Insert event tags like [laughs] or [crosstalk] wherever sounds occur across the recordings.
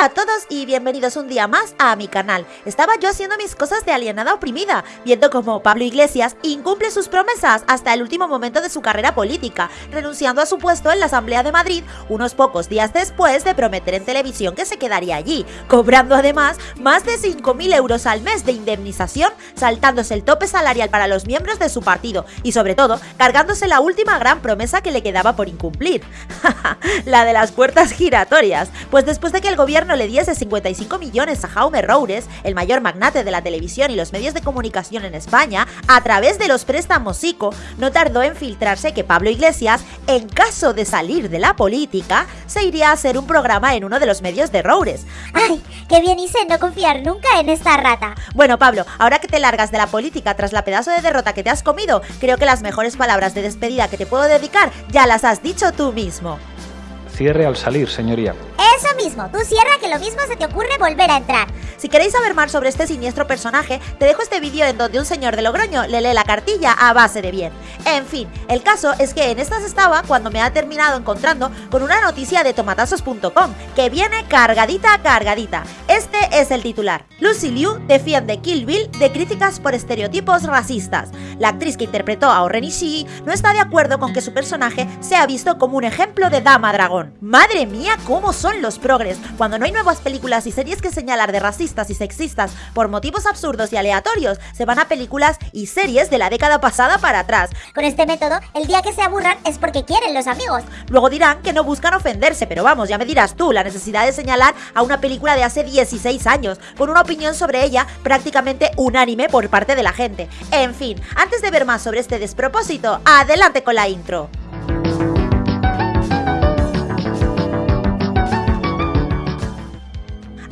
Hola a todos y bienvenidos un día más a mi canal. Estaba yo haciendo mis cosas de alienada oprimida, viendo cómo Pablo Iglesias incumple sus promesas hasta el último momento de su carrera política, renunciando a su puesto en la Asamblea de Madrid unos pocos días después de prometer en televisión que se quedaría allí, cobrando además más de 5.000 euros al mes de indemnización, saltándose el tope salarial para los miembros de su partido y sobre todo cargándose la última gran promesa que le quedaba por incumplir, [laughs] la de las puertas giratorias, pues después de que el gobierno gobierno le diese 55 millones a Jaume Roures, el mayor magnate de la televisión y los medios de comunicación en España, a través de los préstamos ICO, no tardó en filtrarse que Pablo Iglesias, en caso de salir de la política, se iría a hacer un programa en uno de los medios de Roures. ¡Ay! ¡Qué bien hice no confiar nunca en esta rata! Bueno, Pablo, ahora que te largas de la política tras la pedazo de derrota que te has comido, creo que las mejores palabras de despedida que te puedo dedicar ya las has dicho tú mismo. Cierre al salir, señoría. Eso mismo, tú cierra que lo mismo se te ocurre volver a entrar. Si queréis saber más sobre este siniestro personaje, te dejo este vídeo en donde un señor de Logroño le lee la cartilla a base de bien. En fin, el caso es que en estas estaba cuando me ha terminado encontrando con una noticia de tomatazos.com que viene cargadita cargadita. Este es el titular. Lucy Liu defiende Kill Bill de críticas por estereotipos racistas. La actriz que interpretó a Oren Ishii no está de acuerdo con que su personaje sea visto como un ejemplo de dama dragón. Madre mía, cómo son los progres. Cuando no hay nuevas películas y series que señalar de racistas y sexistas por motivos absurdos y aleatorios, se van a películas y series de la década pasada para atrás. Con este método, el día que se aburran es porque quieren los amigos. Luego dirán que no buscan ofenderse, pero vamos, ya me dirás tú, la necesidad de señalar a una película de hace 16 años, con una opinión sobre ella prácticamente unánime por parte de la gente. En fin, antes de ver más sobre este despropósito, adelante con la intro.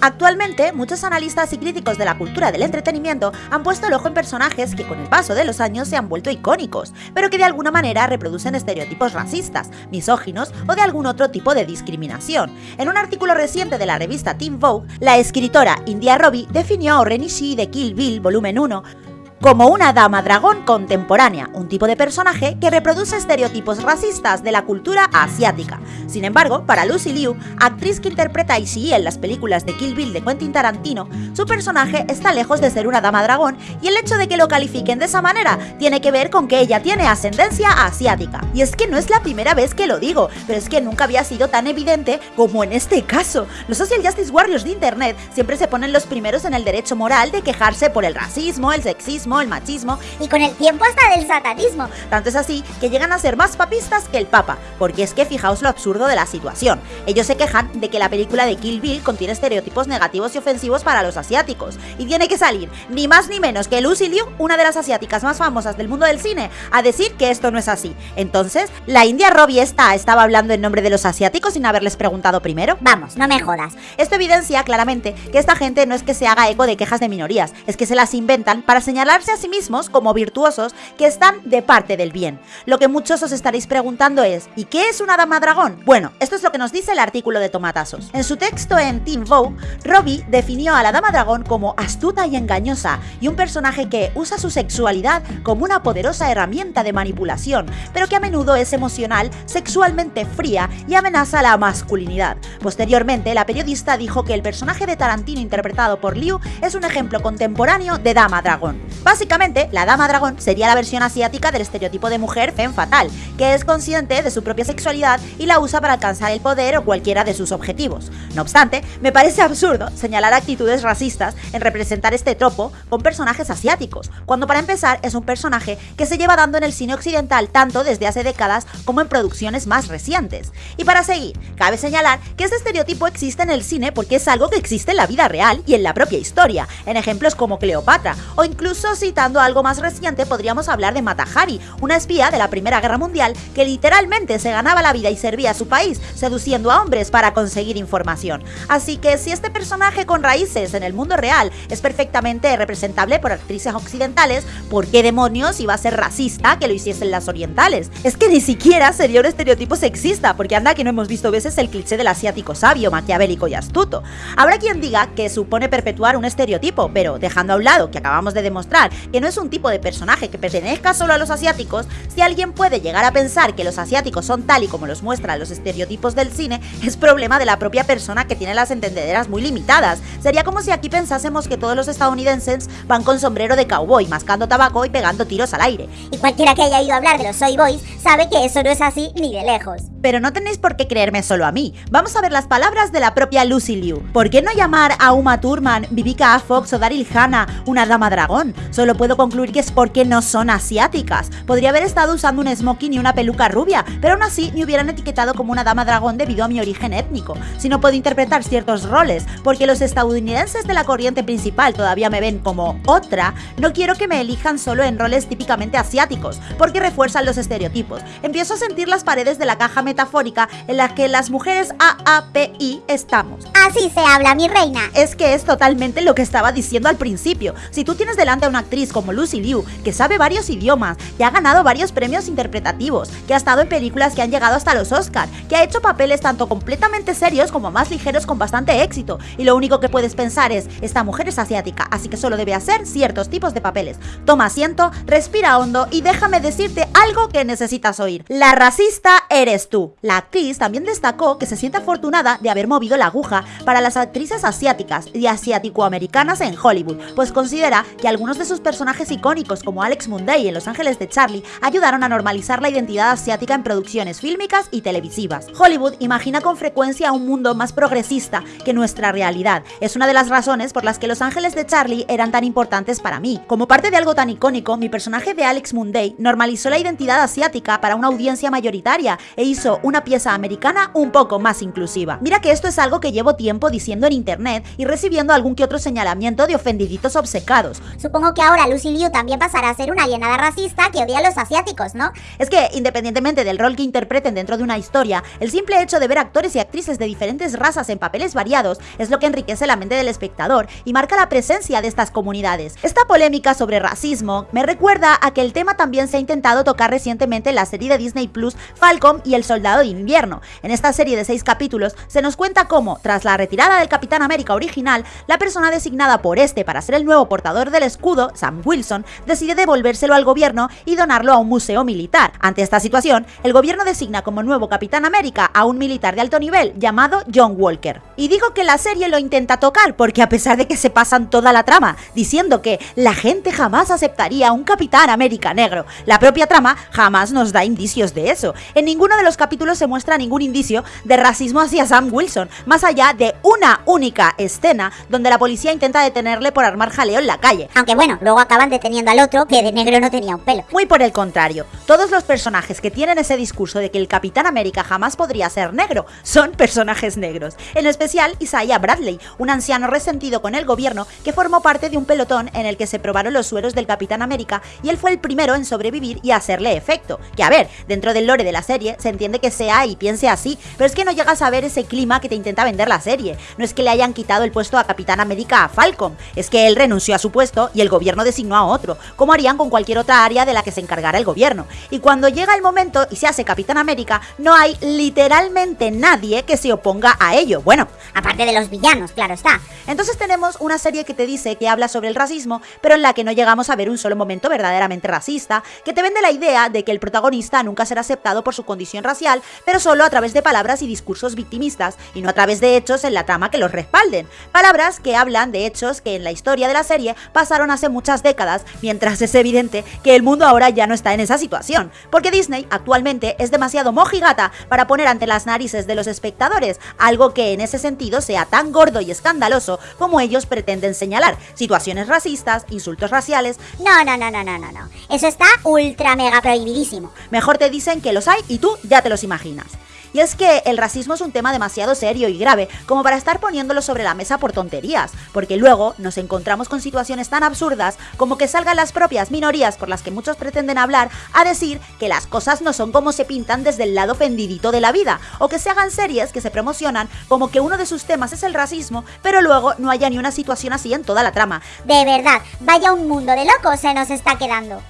Actualmente, muchos analistas y críticos de la cultura del entretenimiento han puesto el ojo en personajes que con el paso de los años se han vuelto icónicos, pero que de alguna manera reproducen estereotipos racistas, misóginos o de algún otro tipo de discriminación. En un artículo reciente de la revista Teen Vogue, la escritora India Robbie definió a Oren Ishii de Kill Bill Volumen 1 como una dama dragón contemporánea, un tipo de personaje que reproduce estereotipos racistas de la cultura asiática. Sin embargo, para Lucy Liu, actriz que interpreta a Ishii en las películas de Kill Bill de Quentin Tarantino, su personaje está lejos de ser una dama dragón y el hecho de que lo califiquen de esa manera tiene que ver con que ella tiene ascendencia asiática. Y es que no es la primera vez que lo digo, pero es que nunca había sido tan evidente como en este caso. Los social justice warriors de internet siempre se ponen los primeros en el derecho moral de quejarse por el racismo, el sexismo, el machismo y con el tiempo hasta del satanismo. Tanto es así que llegan a ser más papistas que el Papa, porque es que fijaos lo absurdo de la situación. Ellos se quejan de que la película de Kill Bill contiene estereotipos negativos y ofensivos para los asiáticos, y tiene que salir ni más ni menos que Lucy Liu, una de las asiáticas más famosas del mundo del cine, a decir que esto no es así. Entonces, ¿la India Robbie esta estaba hablando en nombre de los asiáticos sin haberles preguntado primero? Vamos, no me jodas. Esto evidencia claramente que esta gente no es que se haga eco de quejas de minorías, es que se las inventan para señalar a sí mismos como virtuosos que están de parte del bien. Lo que muchos os estaréis preguntando es, ¿y qué es una dama dragón? Bueno, esto es lo que nos dice el artículo de Tomatazos. En su texto en Teen Vogue, Robbie definió a la dama dragón como astuta y engañosa y un personaje que usa su sexualidad como una poderosa herramienta de manipulación, pero que a menudo es emocional, sexualmente fría y amenaza la masculinidad. Posteriormente, la periodista dijo que el personaje de Tarantino interpretado por Liu es un ejemplo contemporáneo de dama dragón. Básicamente, la dama dragón sería la versión asiática del estereotipo de mujer femme fatal, que es consciente de su propia sexualidad y la usa para alcanzar el poder o cualquiera de sus objetivos. No obstante, me parece absurdo señalar actitudes racistas en representar este tropo con personajes asiáticos, cuando para empezar es un personaje que se lleva dando en el cine occidental tanto desde hace décadas como en producciones más recientes. Y para seguir, cabe señalar que este estereotipo existe en el cine porque es algo que existe en la vida real y en la propia historia, en ejemplos como Cleopatra o incluso citando algo más reciente, podríamos hablar de Matahari, una espía de la Primera Guerra Mundial que literalmente se ganaba la vida y servía a su país, seduciendo a hombres para conseguir información. Así que si este personaje con raíces en el mundo real es perfectamente representable por actrices occidentales, ¿por qué demonios iba a ser racista que lo hiciesen las orientales? Es que ni siquiera sería un estereotipo sexista, porque anda que no hemos visto veces el cliché del asiático sabio, maquiavélico y astuto. Habrá quien diga que supone perpetuar un estereotipo, pero dejando a un lado que acabamos de demostrar que no es un tipo de personaje que pertenezca solo a los asiáticos, si alguien puede llegar a pensar que los asiáticos son tal y como los muestran los estereotipos del cine, es problema de la propia persona que tiene las entendederas muy limitadas. Sería como si aquí pensásemos que todos los estadounidenses van con sombrero de cowboy, mascando tabaco y pegando tiros al aire. Y cualquiera que haya ido a hablar de los Soy Boys sabe que eso no es así ni de lejos. Pero no tenéis por qué creerme solo a mí. Vamos a ver las palabras de la propia Lucy Liu. ¿Por qué no llamar a Uma Thurman, Vivica A. Fox o Daryl Hannah una dama dragón? Solo puedo concluir que es porque no son asiáticas. Podría haber estado usando un smoking y una peluca rubia, pero aún así me hubieran etiquetado como una dama dragón debido a mi origen étnico. Si no puedo interpretar ciertos roles, porque los estadounidenses de la corriente principal todavía me ven como otra, no quiero que me elijan solo en roles típicamente asiáticos, porque refuerzan los estereotipos. Empiezo a sentir las paredes de la caja metafórica en la que las mujeres AAPI estamos. Así se habla, mi reina. Es que es totalmente lo que estaba diciendo al principio. Si tú tienes delante a una actriz como Lucy Liu, que sabe varios idiomas, que ha ganado varios premios interpretativos, que ha estado en películas que han llegado hasta los Oscar, que ha hecho papeles tanto completamente serios como más ligeros con bastante éxito, y lo único que puedes pensar es, esta mujer es asiática, así que solo debe hacer ciertos tipos de papeles. Toma asiento, respira hondo y déjame decirte algo que necesitas oír. La racista eres tú. La actriz también destacó que se siente afortunada de haber movido la aguja para las actrices asiáticas y asiático-americanas en Hollywood, pues considera que algunos de sus personajes icónicos como Alex Munday en Los Ángeles de Charlie ayudaron a normalizar la identidad asiática en producciones fílmicas y televisivas. Hollywood imagina con frecuencia un mundo más progresista que nuestra realidad. Es una de las razones por las que Los Ángeles de Charlie eran tan importantes para mí. Como parte de algo tan icónico, mi personaje de Alex Munday normalizó la identidad asiática para una audiencia mayoritaria e hizo una pieza americana un poco más inclusiva. Mira que esto es algo que llevo tiempo diciendo en internet y recibiendo algún que otro señalamiento de ofendiditos obcecados. Supongo que ahora Lucy Liu también pasará a ser una alienada racista que odia a los asiáticos, ¿no? Es que, independientemente del rol que interpreten dentro de una historia, el simple hecho de ver actores y actrices de diferentes razas en papeles variados es lo que enriquece la mente del espectador y marca la presencia de estas comunidades. Esta polémica sobre racismo me recuerda a que el tema también se ha intentado tocar recientemente en la serie de Disney Plus Falcon y el Soldado de Invierno. En esta serie de seis capítulos se nos cuenta cómo, tras la retirada del Capitán América original, la persona designada por este para ser el nuevo portador del escudo, Sam Wilson, decide devolvérselo al gobierno y donarlo a un museo militar. Ante esta situación, el gobierno designa como nuevo Capitán América a un militar de alto nivel llamado John Walker. Y digo que la serie lo intenta tocar porque a pesar de que se pasan toda la trama diciendo que la gente jamás aceptaría a un Capitán América negro, la propia trama jamás nos da indicios de eso. En ninguno de los capítulos se muestra ningún indicio de racismo hacia Sam Wilson, más allá de una única escena donde la policía intenta detenerle por armar jaleo en la calle. Aunque bueno, luego acaban deteniendo al otro que de negro no tenía un pelo. Muy por el contrario, todos los personajes que tienen ese discurso de que el Capitán América jamás podría ser negro son personajes negros. En especial Isaiah Bradley, un anciano resentido con el gobierno que formó parte de un pelotón en el que se probaron los sueros del Capitán América y él fue el primero en sobrevivir y hacerle efecto. Que a ver, dentro del lore de la serie se entiende que sea y piense así, pero es que no llegas a ver ese clima que te intenta vender la serie. No es que le hayan quitado el puesto a Capitán América a Falcon, es que él renunció a su puesto y el gobierno designó a otro, como harían con cualquier otra área de la que se encargara el gobierno. Y cuando llega el momento y se hace Capitán América, no hay literalmente nadie que se oponga a ello. Bueno, Aparte de los villanos, claro está. entonces tenemos una serie que te dice que habla sobre el racismo, pero en la que no llegamos a ver un solo momento verdaderamente racista, que te vende la idea de que el protagonista nunca será aceptado por su condición racial, pero solo a través de palabras y discursos victimistas, y no a través de hechos en la trama que los respalden. Palabras que hablan de hechos que en la historia de la serie pasaron hace muchas décadas, mientras es evidente que el mundo ahora ya no está en esa situación, porque Disney actualmente es demasiado mojigata para poner ante las narices de los espectadores algo que en ese sentido sea tan gordo y escandaloso como ellos pretenden señalar, situaciones racistas, insultos raciales, No, no, no, no, no, no. Eso está ultra mega prohibidísimo. mejor te dicen que los hay y tú ya te los imaginas. Y es que el racismo es un tema demasiado serio y grave como para estar poniéndolo sobre la mesa por tonterías, porque luego nos encontramos con situaciones tan absurdas como que salgan las propias minorías por las que muchos pretenden hablar a decir que las cosas no son como se pintan desde el lado ofendidito de la vida, o que se hagan series que se promocionan como que uno de sus temas es el racismo, pero luego no haya ni una situación así en toda la trama. De verdad, vaya un mundo de locos se nos está quedando.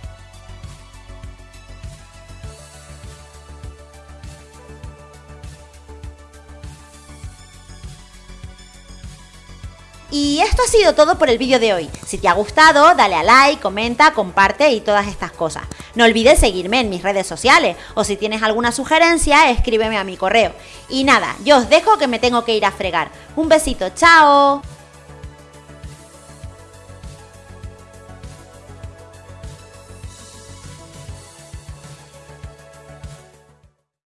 Y esto ha sido todo por el vídeo de hoy. Si te ha gustado, dale a like, comenta, comparte y todas estas cosas. No olvides seguirme en mis redes sociales o si tienes alguna sugerencia, escríbeme a mi correo. Y nada, yo os dejo que me tengo que ir a fregar. Un besito, chao.